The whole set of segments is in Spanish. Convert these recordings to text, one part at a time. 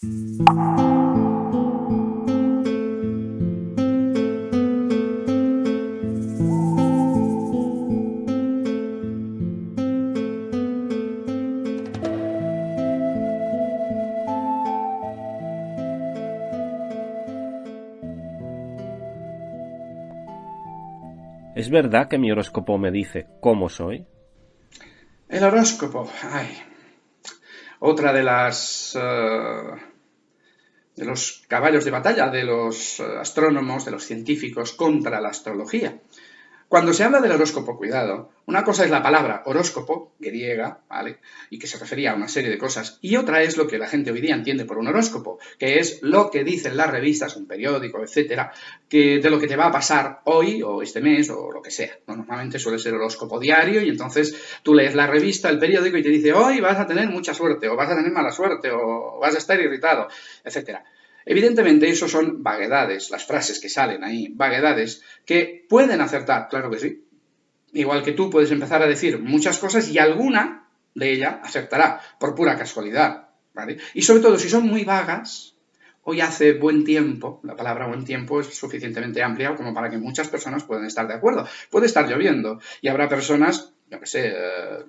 ¿Es verdad que mi horóscopo me dice cómo soy? El horóscopo, ay. Otra de las... Eh, de los caballos de batalla de los eh, astrónomos, de los científicos contra la astrología. Cuando se habla del horóscopo, cuidado, una cosa es la palabra horóscopo, griega, ¿vale? Y que se refería a una serie de cosas, y otra es lo que la gente hoy día entiende por un horóscopo, que es lo que dicen las revistas, un periódico, etcétera, que de lo que te va a pasar hoy o este mes o lo que sea. Normalmente suele ser horóscopo diario y entonces tú lees la revista, el periódico y te dice hoy vas a tener mucha suerte o vas a tener mala suerte o vas a estar irritado, etcétera. Evidentemente, eso son vaguedades, las frases que salen ahí, vaguedades, que pueden acertar, claro que sí. Igual que tú puedes empezar a decir muchas cosas y alguna de ellas acertará, por pura casualidad. ¿vale? Y sobre todo, si son muy vagas, hoy hace buen tiempo, la palabra buen tiempo es suficientemente amplia como para que muchas personas puedan estar de acuerdo. Puede estar lloviendo y habrá personas, yo qué sé, eh,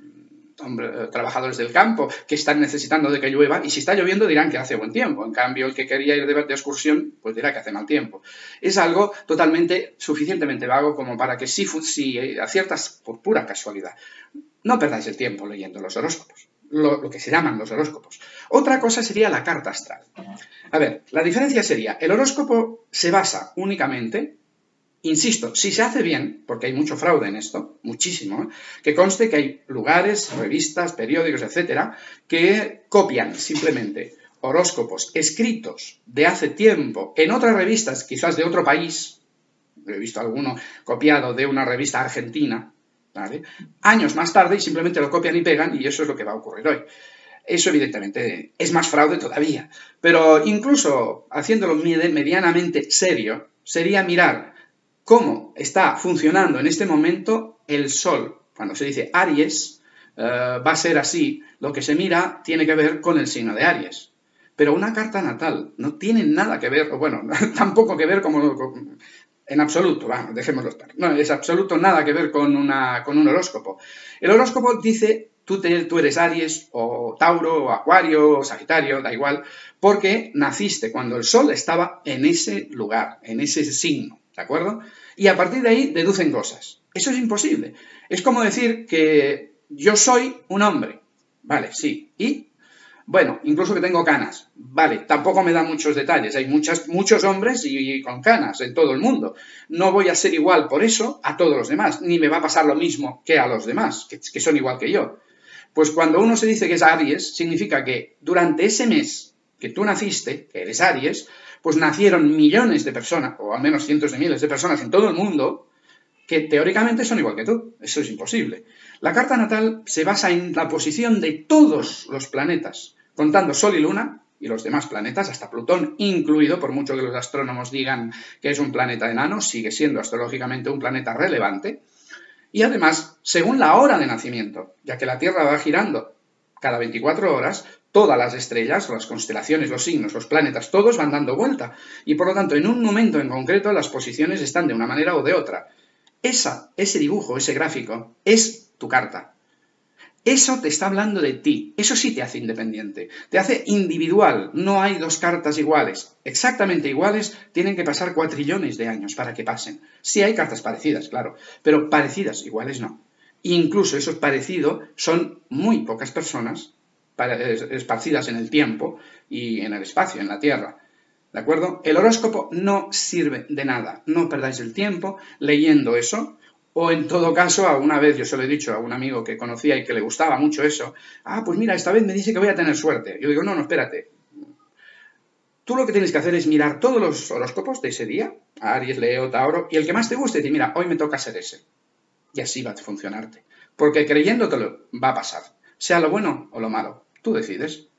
trabajadores del campo que están necesitando de que llueva y si está lloviendo dirán que hace buen tiempo. En cambio, el que quería ir de, de excursión, pues dirá que hace mal tiempo. Es algo totalmente, suficientemente vago como para que si, si aciertas por pura casualidad. No perdáis el tiempo leyendo los horóscopos, lo, lo que se llaman los horóscopos. Otra cosa sería la carta astral. A ver, la diferencia sería, el horóscopo se basa únicamente Insisto, si se hace bien, porque hay mucho fraude en esto, muchísimo, ¿eh? que conste que hay lugares, revistas, periódicos, etcétera, que copian simplemente horóscopos escritos de hace tiempo en otras revistas, quizás de otro país, he visto alguno copiado de una revista argentina, ¿vale? años más tarde y simplemente lo copian y pegan y eso es lo que va a ocurrir hoy. Eso evidentemente es más fraude todavía, pero incluso haciéndolo medianamente serio, sería mirar cómo está funcionando en este momento el Sol. Cuando se dice Aries, eh, va a ser así. Lo que se mira tiene que ver con el signo de Aries. Pero una carta natal no tiene nada que ver, bueno, tampoco que ver como, en absoluto, dejémoslo estar. No, es absoluto nada que ver con, un horóscopo. El horóscopo dice, tú, tú eres Aries, o Tauro, o Acuario, o Sagitario, da igual, porque naciste cuando el Sol estaba en ese lugar, en ese signo. ¿De acuerdo? Y a partir de ahí deducen cosas. Eso es imposible. Es como decir que yo soy un hombre. Vale, sí. ¿Y? Bueno, incluso que tengo canas. Vale, tampoco me da muchos detalles. Hay muchas, muchos hombres y, con canas en todo el mundo. No voy a ser igual por eso a todos los demás, ni me va a pasar lo mismo que a los demás, que, que son igual que yo. Pues cuando uno se dice que es Aries, significa que durante ese mes que tú naciste, que eres Aries, pues nacieron millones de personas, o al menos cientos de miles de personas en todo el mundo, que teóricamente son igual que tú. Eso es imposible. La carta natal se basa en la posición de todos los planetas, contando Sol y Luna, y los demás planetas, hasta Plutón incluido, por mucho que los astrónomos digan que es un planeta enano, sigue siendo astrológicamente un planeta relevante. Y además, según la hora de nacimiento, ya que la Tierra va girando cada 24 horas, todas las estrellas, las constelaciones, los signos, los planetas, todos van dando vuelta. Y por lo tanto, en un momento en concreto, las posiciones están de una manera o de otra. Esa, ese dibujo, ese gráfico, es tu carta. Eso te está hablando de ti. Eso sí te hace independiente. Te hace individual. No hay dos cartas iguales. Exactamente iguales tienen que pasar cuatrillones de años para que pasen. Sí hay cartas parecidas, claro. Pero parecidas, iguales no. Incluso esos parecidos son muy pocas personas esparcidas en el tiempo y en el espacio, en la Tierra. ¿De acuerdo? El horóscopo no sirve de nada. No perdáis el tiempo leyendo eso. O en todo caso, alguna vez yo se lo he dicho a un amigo que conocía y que le gustaba mucho eso. Ah, pues mira, esta vez me dice que voy a tener suerte. Yo digo, no, no, espérate. Tú lo que tienes que hacer es mirar todos los horóscopos de ese día, Aries, Leo, Tauro, y el que más te guste, y mira, hoy me toca ser ese. Y así va a funcionarte. Porque creyéndotelo va a pasar, sea lo bueno o lo malo. Tú decides.